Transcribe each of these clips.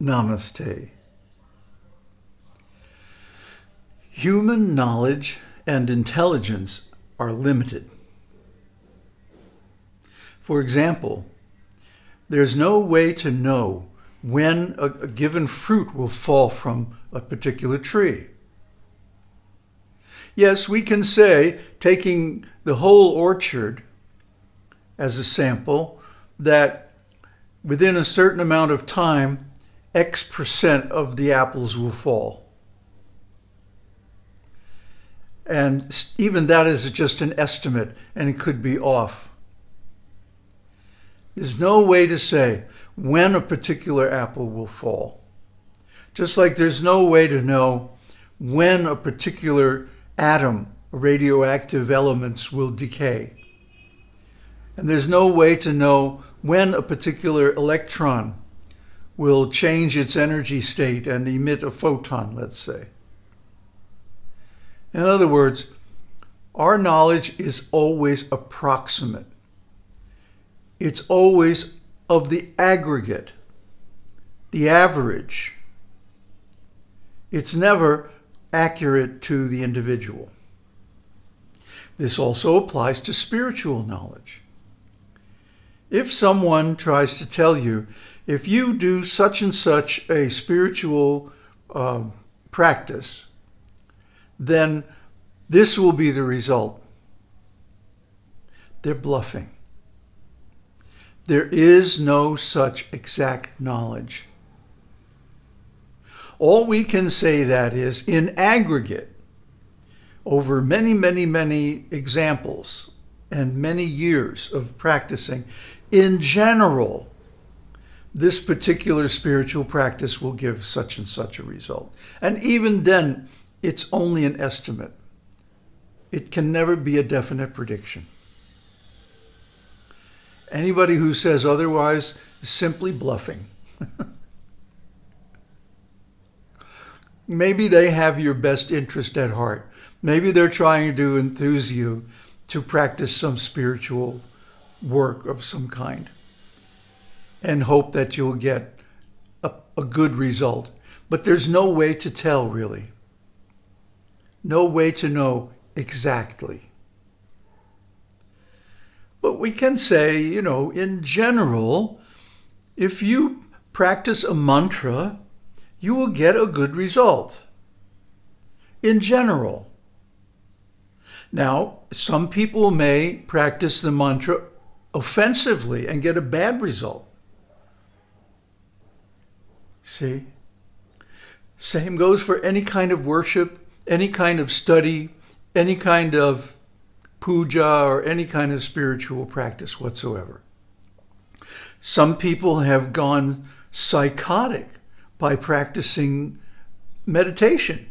Namaste. Human knowledge and intelligence are limited. For example, there's no way to know when a, given fruit will fall from a particular tree. Yes, we can say, taking the whole orchard as a sample, that within a certain amount of time, X percent of the apples will fall. And even that is just an estimate and it could be off. There's no way to say when a particular apple will fall. Just like there's no way to know when a particular atom, radioactive elements will decay. And there's no way to know when a particular electron will change its energy state and emit a photon, let's say. In other words, our knowledge is always approximate. It's always of the aggregate, the average. It's never accurate to the individual. This also applies to spiritual knowledge. If someone tries to tell you, if you do such and such a spiritual uh, practice, then this will be the result. They're bluffing. There is no such exact knowledge. All we can say that is, in aggregate, over many, many, many examples and many years of practicing, in general, this particular spiritual practice will give such and such a result. And even then, it's only an estimate. It can never be a definite prediction. Anybody who says otherwise is simply bluffing. Maybe they have your best interest at heart. Maybe they're trying to enthuse you to practice some spiritual work of some kind and hope that you'll get a, a good result. But there's no way to tell, really. No way to know exactly. But we can say, you know, in general, if you practice a mantra, you will get a good result. In general. Now, some people may practice the mantra offensively and get a bad result. See? Same goes for any kind of worship, any kind of study, any kind of puja or any kind of spiritual practice whatsoever. Some people have gone psychotic by practicing meditation,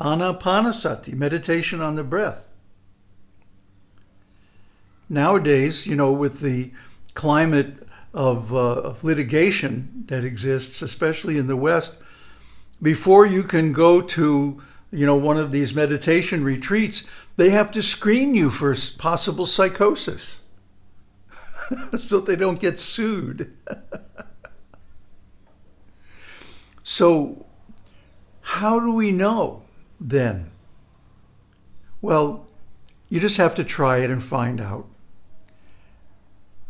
anapanasati, meditation on the breath. Nowadays, you know, with the climate of, uh, of litigation that exists, especially in the West, before you can go to you know, one of these meditation retreats, they have to screen you for possible psychosis so they don't get sued. so how do we know then? Well, you just have to try it and find out.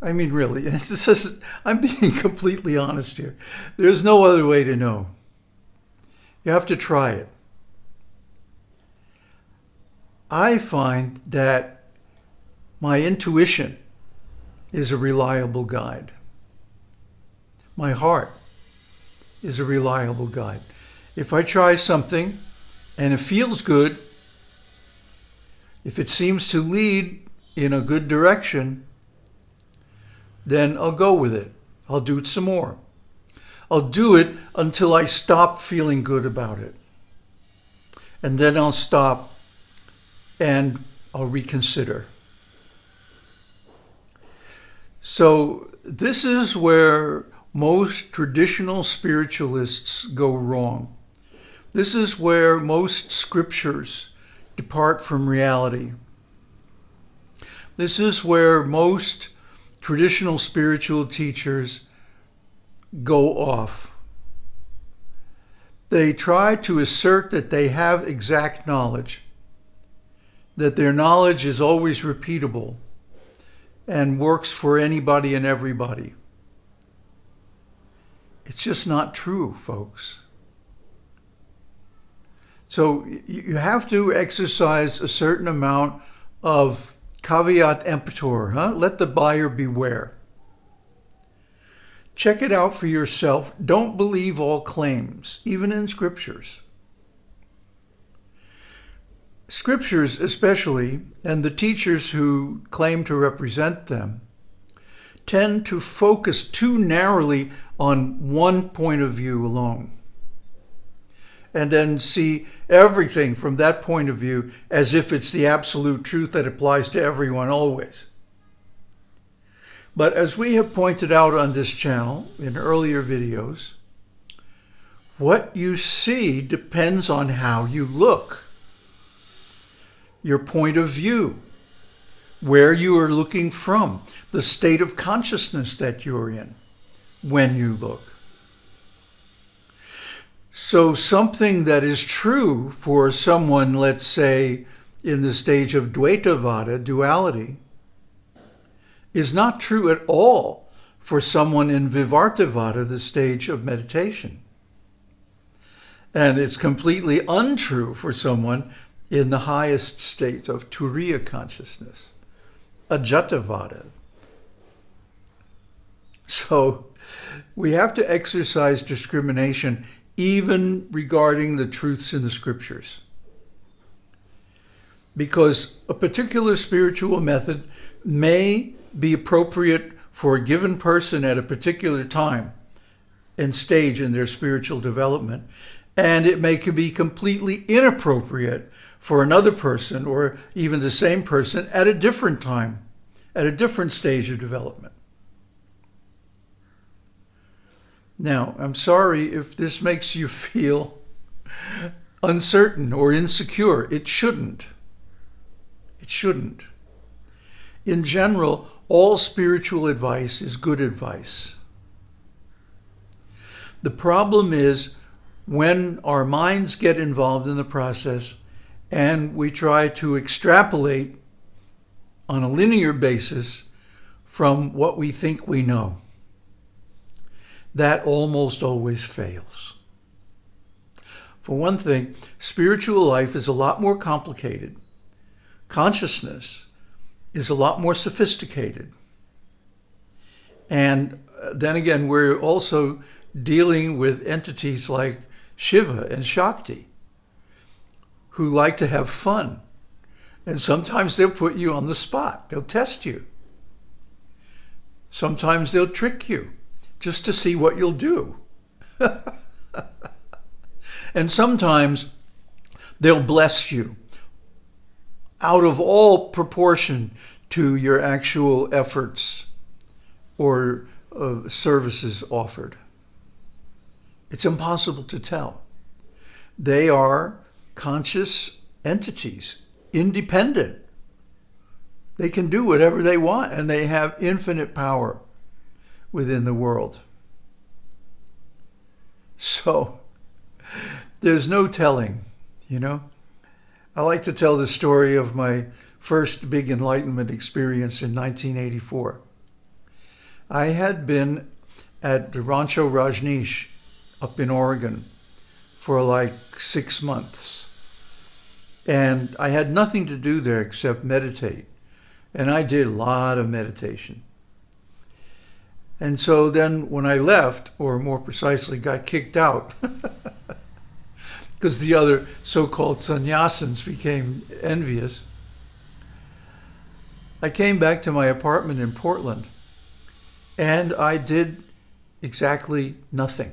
I mean, really, I'm being completely honest here. There's no other way to know. You have to try it. I find that my intuition is a reliable guide. My heart is a reliable guide. If I try something and it feels good, if it seems to lead in a good direction, then I'll go with it. I'll do it some more. I'll do it until I stop feeling good about it. And then I'll stop and I'll reconsider. So this is where most traditional spiritualists go wrong. This is where most scriptures depart from reality. This is where most traditional spiritual teachers go off. They try to assert that they have exact knowledge, that their knowledge is always repeatable and works for anybody and everybody. It's just not true, folks. So you have to exercise a certain amount of caveat emptor, huh? Let the buyer beware. Check it out for yourself. Don't believe all claims, even in scriptures. Scriptures especially, and the teachers who claim to represent them, tend to focus too narrowly on one point of view alone and then see everything from that point of view as if it's the absolute truth that applies to everyone always. But as we have pointed out on this channel in earlier videos, what you see depends on how you look, your point of view, where you are looking from, the state of consciousness that you're in when you look. So something that is true for someone, let's say, in the stage of Dvaitavada, duality, is not true at all for someone in Vivartavada, the stage of meditation. And it's completely untrue for someone in the highest state of Turiya consciousness, Ajatavada. So we have to exercise discrimination even regarding the truths in the scriptures. Because a particular spiritual method may be appropriate for a given person at a particular time and stage in their spiritual development, and it may be completely inappropriate for another person or even the same person at a different time, at a different stage of development. Now, I'm sorry if this makes you feel uncertain or insecure. It shouldn't. It shouldn't. In general, all spiritual advice is good advice. The problem is when our minds get involved in the process and we try to extrapolate on a linear basis from what we think we know that almost always fails. For one thing, spiritual life is a lot more complicated. Consciousness is a lot more sophisticated. And uh, then again, we're also dealing with entities like Shiva and Shakti, who like to have fun. And sometimes they'll put you on the spot. They'll test you. Sometimes they'll trick you just to see what you'll do. and sometimes they'll bless you out of all proportion to your actual efforts or uh, services offered. It's impossible to tell. They are conscious entities, independent. They can do whatever they want and they have infinite power within the world. So there's no telling, you know. I like to tell the story of my first big enlightenment experience in 1984. I had been at Rancho Rajneesh up in Oregon for like six months. And I had nothing to do there except meditate. And I did a lot of meditation. And so then when I left, or more precisely got kicked out, because the other so-called sannyasins became envious, I came back to my apartment in Portland and I did exactly nothing.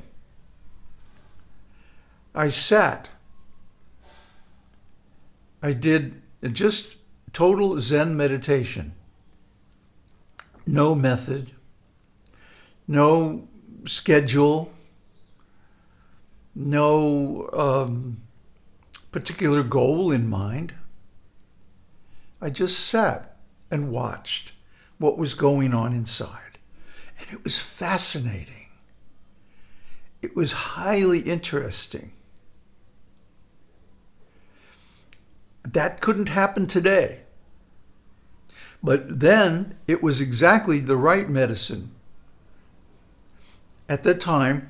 I sat. I did just total Zen meditation. No method, no schedule, no um, particular goal in mind. I just sat and watched what was going on inside. And it was fascinating. It was highly interesting. That couldn't happen today. But then it was exactly the right medicine. At that time,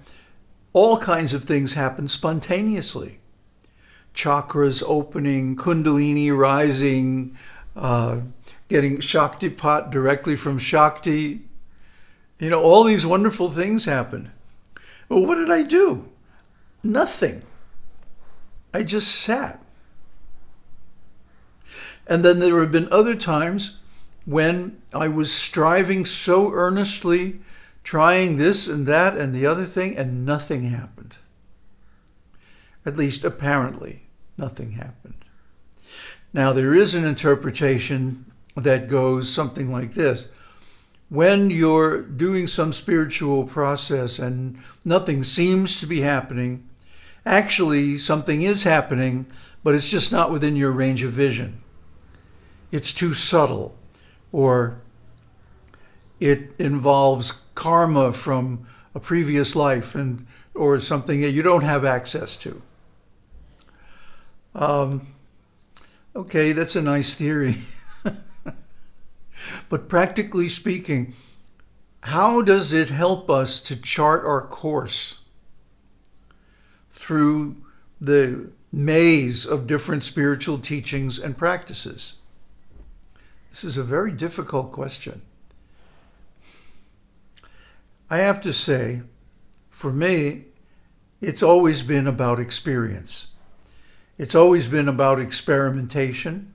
all kinds of things happened spontaneously. Chakras opening, kundalini rising, uh, getting Shaktipat directly from Shakti. You know, all these wonderful things happened. Well, what did I do? Nothing. I just sat. And then there have been other times when I was striving so earnestly, trying this and that and the other thing, and nothing happened. At least apparently, nothing happened. Now, there is an interpretation that goes something like this. When you're doing some spiritual process and nothing seems to be happening, actually something is happening, but it's just not within your range of vision. It's too subtle, or it involves karma from a previous life and or something that you don't have access to. Um, okay, that's a nice theory. But practically speaking, how does it help us to chart our course through the maze of different spiritual teachings and practices? This is a very difficult question. I have to say, for me, it's always been about experience. It's always been about experimentation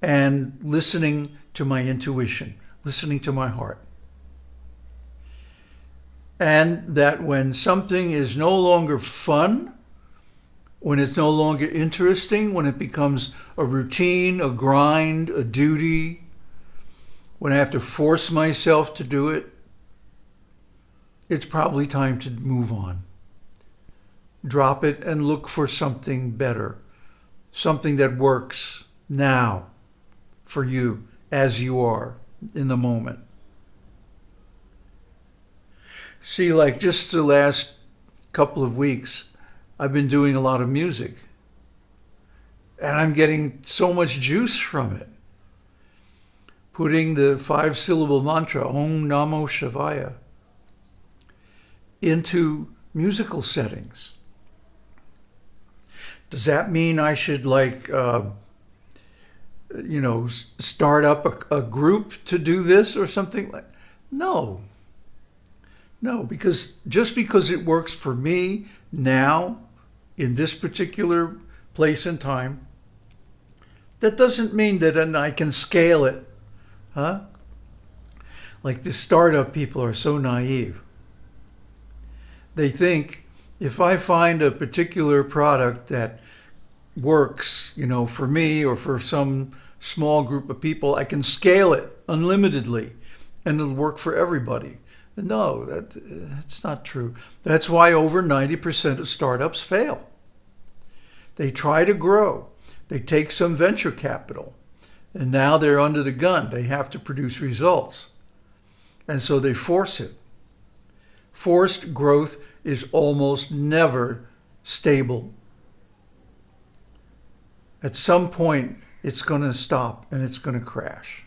and listening to my intuition, listening to my heart. And that when something is no longer fun, when it's no longer interesting, when it becomes a routine, a grind, a duty, when I have to force myself to do it, it's probably time to move on. Drop it and look for something better, something that works now for you as you are in the moment. See, like just the last couple of weeks, I've been doing a lot of music. And I'm getting so much juice from it. Putting the five syllable mantra, Om Namo Shivaya, into musical settings. Does that mean I should like uh, you know, start up a, a group to do this or something like no. No because just because it works for me now in this particular place and time that doesn't mean that and I can scale it huh? Like the startup people are so naive they think if I find a particular product that works, you know, for me or for some small group of people, I can scale it unlimitedly and it'll work for everybody. No, that, that's not true. That's why over 90% of startups fail. They try to grow. They take some venture capital and now they're under the gun. They have to produce results. And so they force it. Forced growth is almost never stable at some point, it's going to stop and it's going to crash.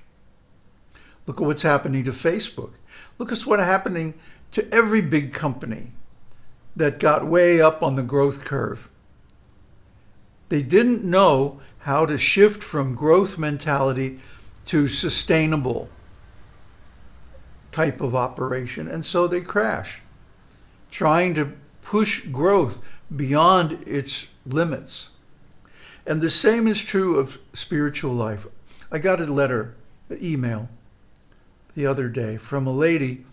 Look at what's happening to Facebook. Look at what's happening to every big company that got way up on the growth curve. They didn't know how to shift from growth mentality to sustainable type of operation, and so they crash, trying to push growth beyond its limits. And the same is true of spiritual life. I got a letter, an email the other day from a lady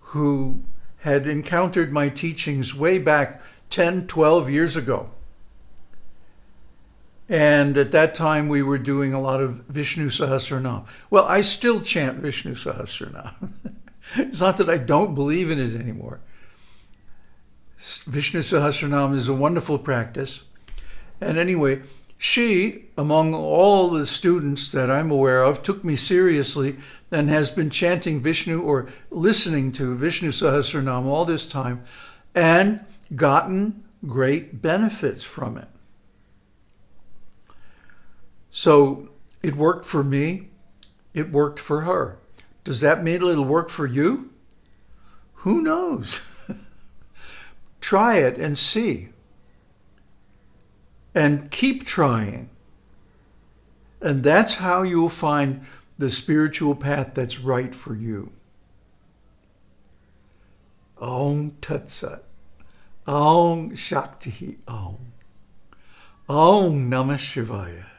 who had encountered my teachings way back 10, 12 years ago. And at that time, we were doing a lot of Vishnu Sahasranam. Well, I still chant Vishnu Sahasranam. it's not that I don't believe in it anymore. Vishnu Sahasranam is a wonderful practice. And anyway, she, among all the students that I'm aware of, took me seriously and has been chanting Vishnu or listening to Vishnu Sahasranam all this time. and gotten great benefits from it. So it worked for me. It worked for her. Does that mean it'll work for you? Who knows? Try it and see. And keep trying. And that's how you'll find the spiritual path that's right for you. Om Tat. Om Shakti Om. Om Namah Shivaya.